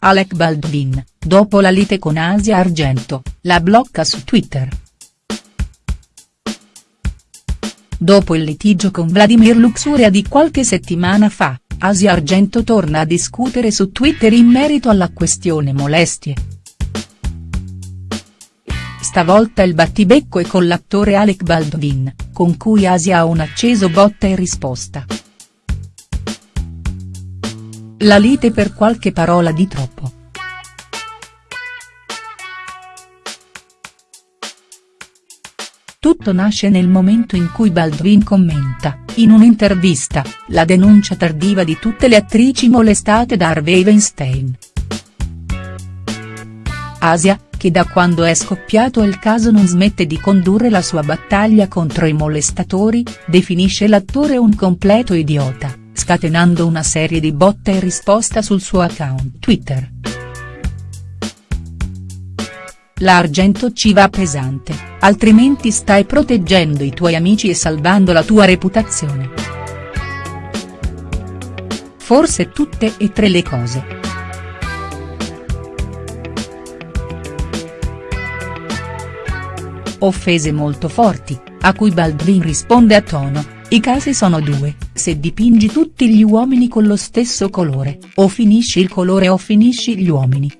Alec Baldwin, dopo la lite con Asia Argento, la blocca su Twitter. Dopo il litigio con Vladimir Luxuria di qualche settimana fa, Asia Argento torna a discutere su Twitter in merito alla questione molestie. Stavolta il battibecco è con l'attore Alec Baldwin, con cui Asia ha un acceso botta e risposta. La lite per qualche parola di troppo. Tutto nasce nel momento in cui Baldwin commenta, in un'intervista, la denuncia tardiva di tutte le attrici molestate da Harvey Weinstein. Asia, che da quando è scoppiato il caso non smette di condurre la sua battaglia contro i molestatori, definisce l'attore un completo idiota, scatenando una serie di botta e risposta sul suo account Twitter. L'argento ci va pesante, altrimenti stai proteggendo i tuoi amici e salvando la tua reputazione. Forse tutte e tre le cose. Offese molto forti, a cui Baldwin risponde a tono, i casi sono due, se dipingi tutti gli uomini con lo stesso colore, o finisci il colore o finisci gli uomini.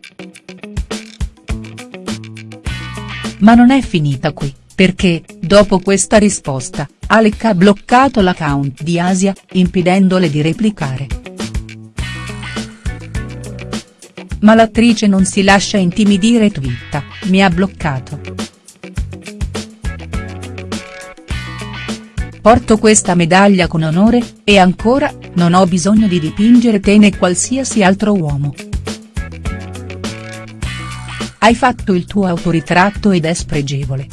Ma non è finita qui, perché, dopo questa risposta, Alec ha bloccato l'account di Asia, impedendole di replicare. Ma l'attrice non si lascia intimidire e twitta, mi ha bloccato. Porto questa medaglia con onore, e ancora, non ho bisogno di dipingere te né qualsiasi altro uomo. Hai fatto il tuo autoritratto ed è spregevole.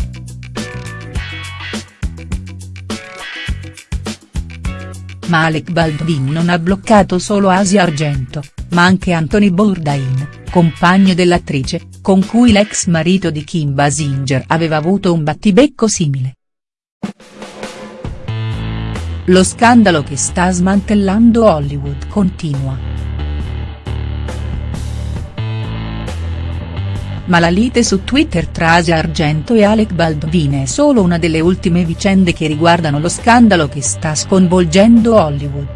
Ma Alec Baldwin non ha bloccato solo Asia Argento, ma anche Anthony Bourdain, compagno dell'attrice, con cui l'ex marito di Kim Basinger aveva avuto un battibecco simile. Lo scandalo che sta smantellando Hollywood continua. ma la lite su Twitter tra Asia Argento e Alec Baldwin è solo una delle ultime vicende che riguardano lo scandalo che sta sconvolgendo Hollywood.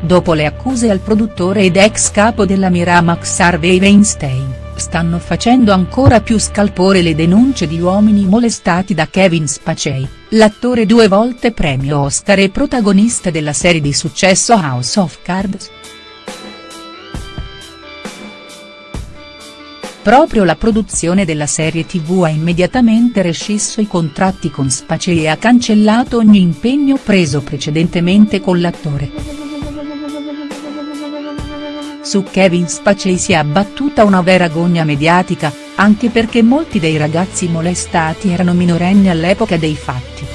Dopo le accuse al produttore ed ex capo della Miramax Harvey Weinstein, stanno facendo ancora più scalpore le denunce di uomini molestati da Kevin Spacey, l'attore due volte premio Oscar e protagonista della serie di successo House of Cards. Proprio la produzione della serie tv ha immediatamente rescisso i contratti con Spacey e ha cancellato ogni impegno preso precedentemente con l'attore. Su Kevin Spacey si è abbattuta una vera gogna mediatica, anche perché molti dei ragazzi molestati erano minorenni all'epoca dei fatti.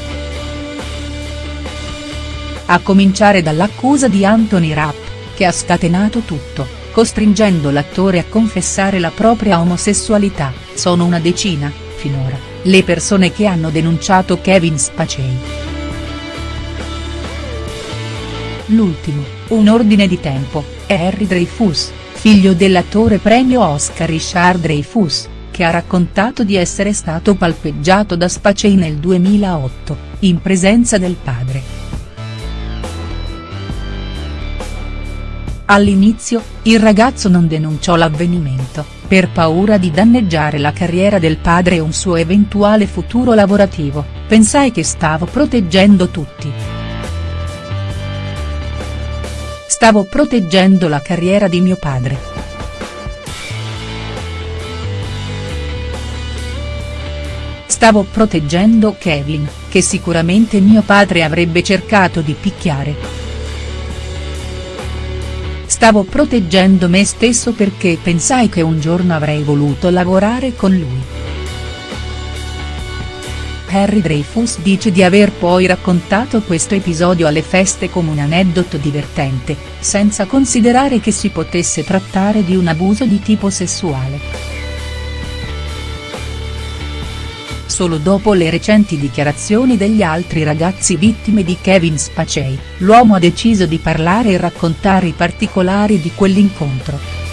A cominciare dall'accusa di Anthony Rapp, che ha scatenato tutto costringendo l'attore a confessare la propria omosessualità, sono una decina, finora, le persone che hanno denunciato Kevin Spacey. L'ultimo, un ordine di tempo, Harry Dreyfus, figlio dell'attore premio Oscar Richard Dreyfus, che ha raccontato di essere stato palpeggiato da Spacey nel 2008, in presenza del padre. All'inizio, il ragazzo non denunciò l'avvenimento, per paura di danneggiare la carriera del padre e un suo eventuale futuro lavorativo, pensai che stavo proteggendo tutti. Stavo proteggendo la carriera di mio padre. Stavo proteggendo Kevin, che sicuramente mio padre avrebbe cercato di picchiare. Stavo proteggendo me stesso perché pensai che un giorno avrei voluto lavorare con lui. Harry Dreyfus dice di aver poi raccontato questo episodio alle feste come un aneddoto divertente, senza considerare che si potesse trattare di un abuso di tipo sessuale. Solo dopo le recenti dichiarazioni degli altri ragazzi vittime di Kevin Spacey, l'uomo ha deciso di parlare e raccontare i particolari di quell'incontro.